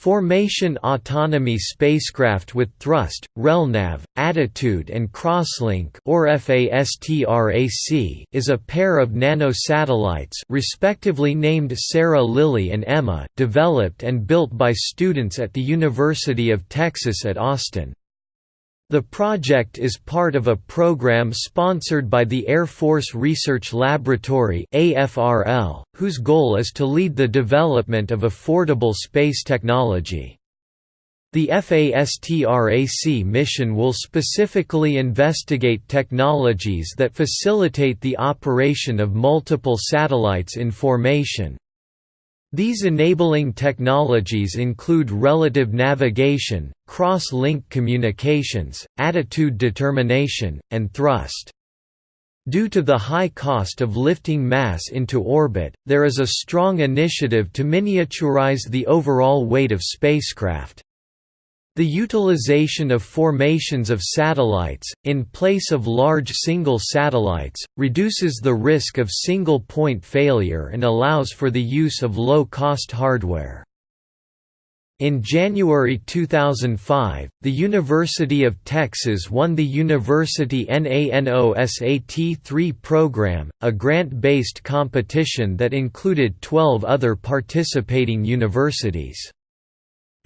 Formation Autonomy spacecraft with thrust, RELNAV, attitude and crosslink or FASTRAC is a pair of nanosatellites respectively named Sarah Lily and Emma developed and built by students at the University of Texas at Austin. The project is part of a program sponsored by the Air Force Research Laboratory (AFRL), whose goal is to lead the development of affordable space technology. The FASTRAC mission will specifically investigate technologies that facilitate the operation of multiple satellites in formation, these enabling technologies include relative navigation, cross-link communications, attitude determination, and thrust. Due to the high cost of lifting mass into orbit, there is a strong initiative to miniaturize the overall weight of spacecraft. The utilization of formations of satellites, in place of large single satellites, reduces the risk of single-point failure and allows for the use of low-cost hardware. In January 2005, the University of Texas won the University NANOSAT-3 program, a grant-based competition that included 12 other participating universities.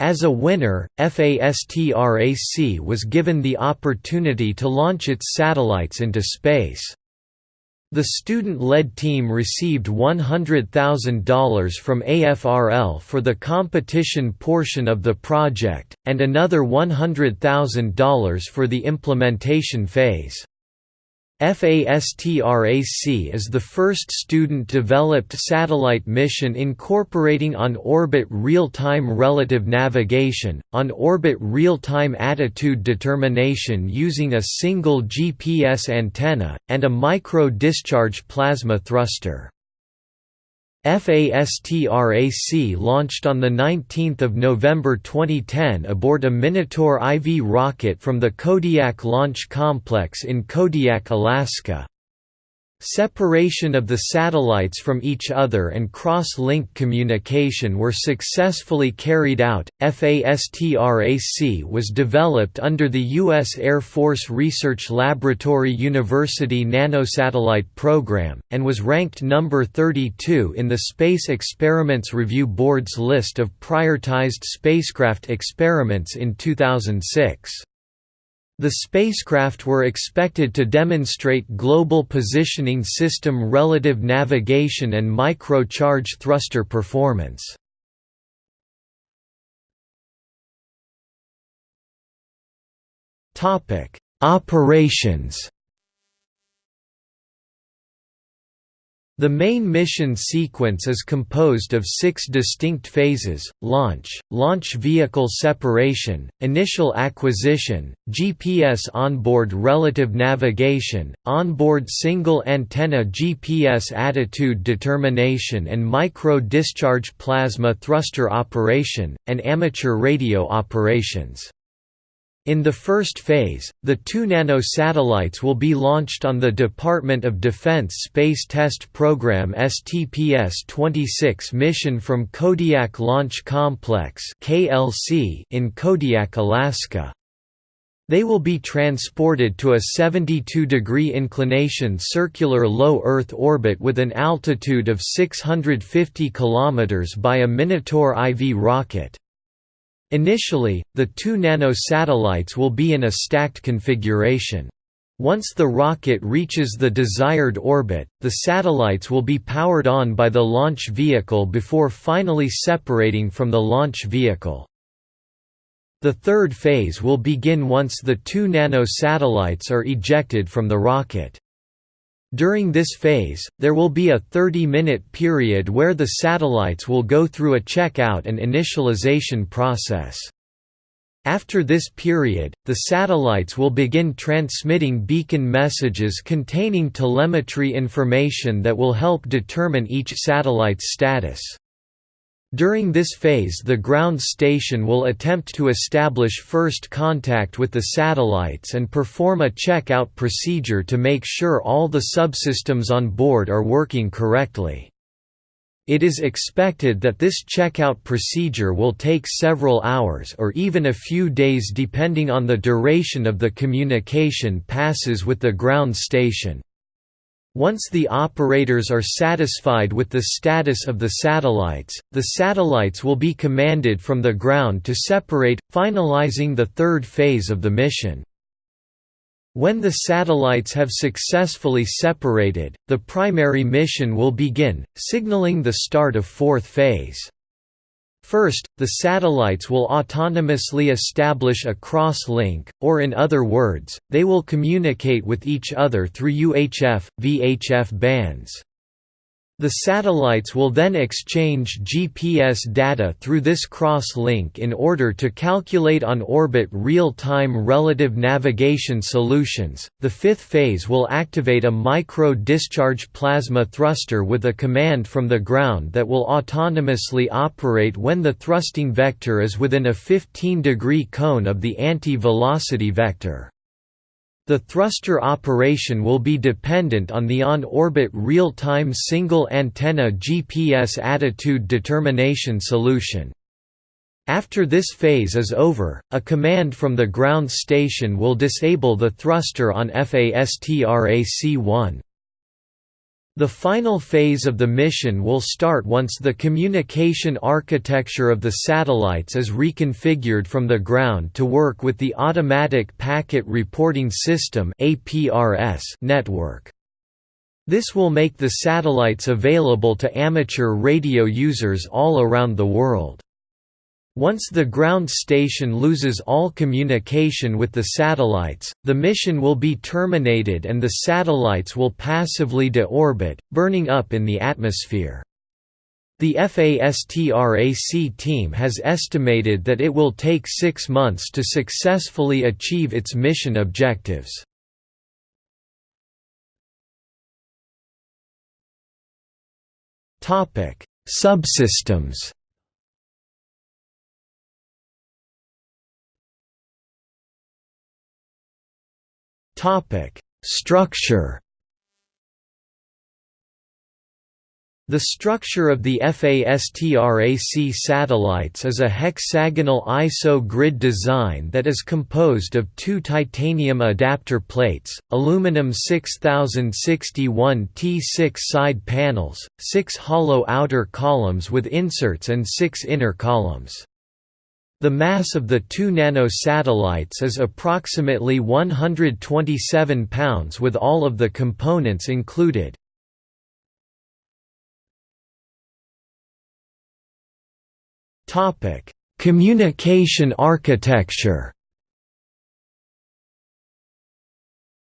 As a winner, FASTRAC was given the opportunity to launch its satellites into space. The student-led team received $100,000 from AFRL for the competition portion of the project, and another $100,000 for the implementation phase. FASTRAC is the first student-developed satellite mission incorporating on-orbit real-time relative navigation, on-orbit real-time attitude determination using a single GPS antenna, and a micro-discharge plasma thruster. FASTRAC launched on 19 November 2010 aboard a Minotaur IV rocket from the Kodiak Launch Complex in Kodiak, Alaska. Separation of the satellites from each other and cross-link communication were successfully carried out. FASTRAC was developed under the U.S. Air Force Research Laboratory University Nanosatellite Program, and was ranked number 32 in the Space Experiments Review Board's list of prioritized spacecraft experiments in 2006. The spacecraft were expected to demonstrate Global Positioning System relative navigation and micro-charge thruster performance. Operations The main mission sequence is composed of six distinct phases, launch, launch vehicle separation, initial acquisition, GPS onboard relative navigation, onboard single antenna GPS attitude determination and micro-discharge plasma thruster operation, and amateur radio operations. In the first phase, the two nanosatellites will be launched on the Department of Defense Space Test Program STP-S26 mission from Kodiak Launch Complex in Kodiak, Alaska. They will be transported to a 72-degree inclination circular low Earth orbit with an altitude of 650 km by a Minotaur IV rocket. Initially, the two nanosatellites will be in a stacked configuration. Once the rocket reaches the desired orbit, the satellites will be powered on by the launch vehicle before finally separating from the launch vehicle. The third phase will begin once the two nanosatellites are ejected from the rocket. During this phase, there will be a 30-minute period where the satellites will go through a check-out and initialization process. After this period, the satellites will begin transmitting beacon messages containing telemetry information that will help determine each satellite's status. During this phase the ground station will attempt to establish first contact with the satellites and perform a check-out procedure to make sure all the subsystems on board are working correctly. It is expected that this checkout procedure will take several hours or even a few days depending on the duration of the communication passes with the ground station. Once the operators are satisfied with the status of the satellites, the satellites will be commanded from the ground to separate, finalizing the third phase of the mission. When the satellites have successfully separated, the primary mission will begin, signaling the start of fourth phase. First, the satellites will autonomously establish a cross-link, or in other words, they will communicate with each other through UHF, VHF bands. The satellites will then exchange GPS data through this cross-link in order to calculate on-orbit real-time relative navigation solutions. The fifth phase will activate a micro-discharge plasma thruster with a command from the ground that will autonomously operate when the thrusting vector is within a 15-degree cone of the anti-velocity vector. The thruster operation will be dependent on the on-orbit real-time single-antenna GPS attitude determination solution. After this phase is over, a command from the ground station will disable the thruster on FASTRAC-1. The final phase of the mission will start once the communication architecture of the satellites is reconfigured from the ground to work with the Automatic Packet Reporting System network. This will make the satellites available to amateur radio users all around the world. Once the ground station loses all communication with the satellites, the mission will be terminated and the satellites will passively deorbit, burning up in the atmosphere. The FASTRAC team has estimated that it will take six months to successfully achieve its mission objectives. Subsystems Topic: Structure. The structure of the FASTRAC satellites is a hexagonal isogrid design that is composed of two titanium adapter plates, aluminum 6061 T6 side panels, six hollow outer columns with inserts and six inner columns. The mass of the two nano-satellites is approximately 127 pounds with all of the components included. Communication architecture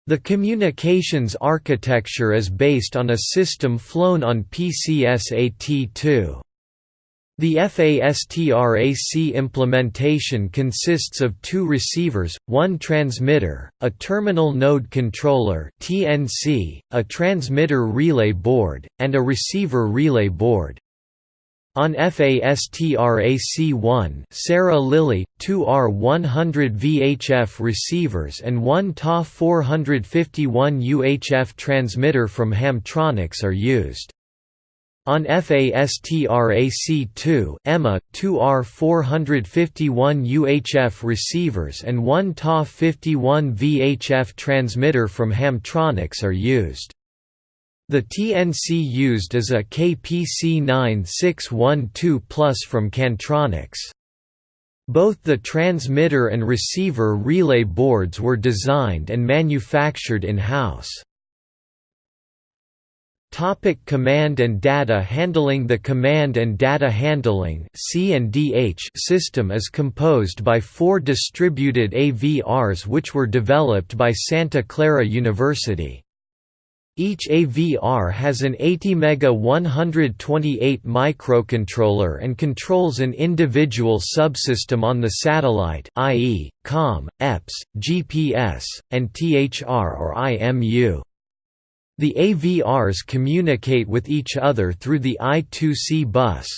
The communications architecture is based on a system flown on PCSat2. The FASTRAC implementation consists of two receivers, one transmitter, a terminal node controller (TNC), a transmitter relay board, and a receiver relay board. On FASTRAC-1 Sarah Lily, two R100 VHF receivers and one TA 451 UHF transmitter from Hamtronics are used. On FASTRAC-2 Emma, two R451 UHF receivers and one TA 51 VHF transmitter from Hamtronics are used. The TNC used is a KPC9612 Plus from Kantronics. Both the transmitter and receiver relay boards were designed and manufactured in-house. Topic command and data handling The command and data handling system is composed by four distributed AVRs which were developed by Santa Clara University. Each AVR has an ATmega 128 microcontroller and controls an individual subsystem on the satellite i.e., COM, EPS, GPS, and THR or IMU. The AVRs communicate with each other through the I2C bus.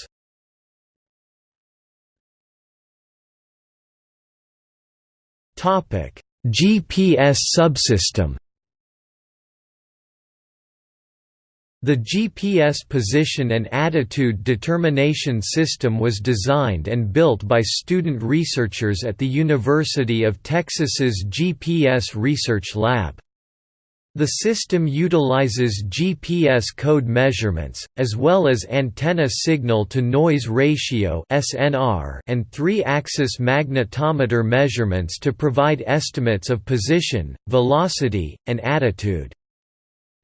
GPS subsystem The GPS position and attitude determination system was designed and built by student researchers at the University of Texas's GPS Research Lab. The system utilizes GPS code measurements, as well as antenna signal-to-noise ratio and three-axis magnetometer measurements to provide estimates of position, velocity, and attitude.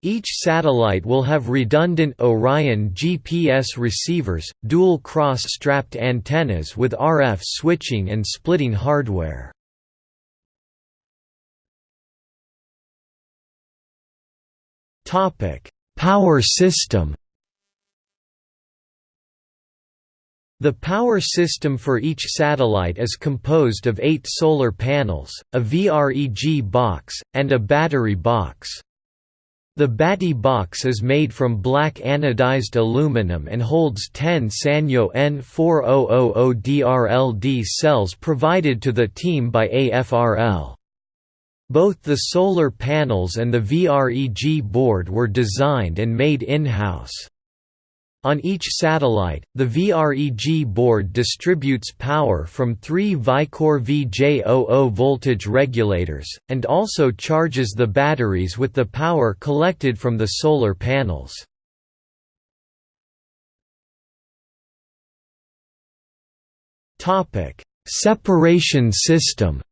Each satellite will have redundant Orion GPS receivers, dual cross-strapped antennas with RF switching and splitting hardware. Power system The power system for each satellite is composed of eight solar panels, a VREG box, and a battery box. The Batty box is made from black anodized aluminum and holds 10 Sanyo N4000DRLD cells provided to the team by AFRL. Both the solar panels and the VREG board were designed and made in-house. On each satellite, the VREG board distributes power from three Vicor VJ00 voltage regulators, and also charges the batteries with the power collected from the solar panels. Separation system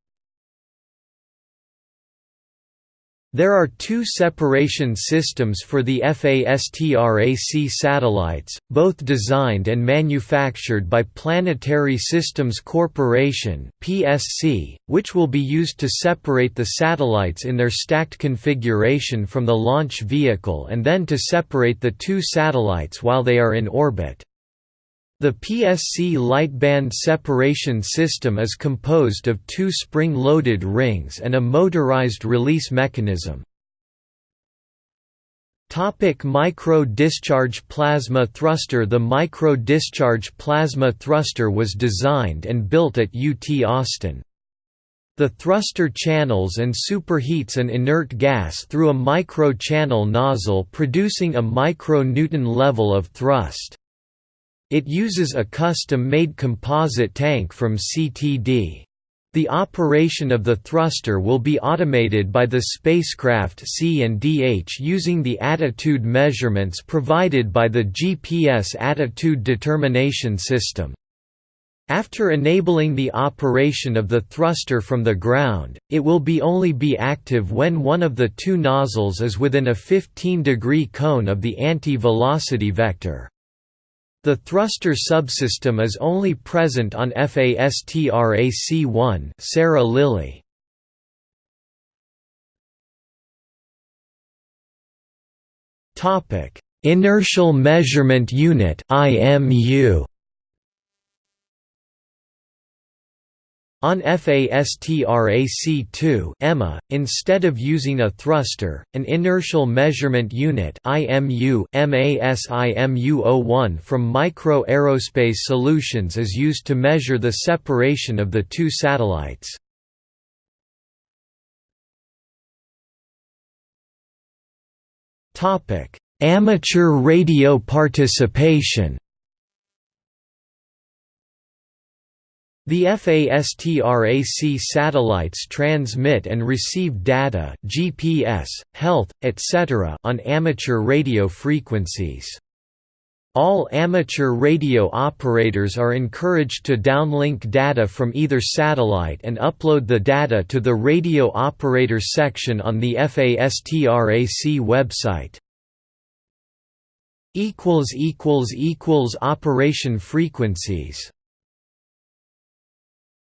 There are two separation systems for the FASTRAC satellites, both designed and manufactured by Planetary Systems Corporation (PSC), which will be used to separate the satellites in their stacked configuration from the launch vehicle and then to separate the two satellites while they are in orbit. The PSC lightband separation system is composed of two spring-loaded rings and a motorized release mechanism. Topic micro-discharge plasma thruster The micro-discharge plasma thruster was designed and built at UT Austin. The thruster channels and superheats an inert gas through a micro-channel nozzle producing a micro-Newton level of thrust. It uses a custom-made composite tank from CTD. The operation of the thruster will be automated by the spacecraft C and DH using the attitude measurements provided by the GPS attitude determination system. After enabling the operation of the thruster from the ground, it will be only be active when one of the two nozzles is within a 15-degree cone of the anti-velocity vector. The thruster subsystem is only present on FASTRAC-1 Sarah Lily. Topic: Inertial Measurement Unit (IMU). On FASTRAC2 Emma, instead of using a thruster, an inertial measurement unit IMU MASIMU01 from Micro Aerospace Solutions is used to measure the separation of the two satellites. Amateur radio participation The FASTRAC satellites transmit and receive data GPS, health, etc. on amateur radio frequencies. All amateur radio operators are encouraged to downlink data from either satellite and upload the data to the radio operator section on the FASTRAC website. Operation frequencies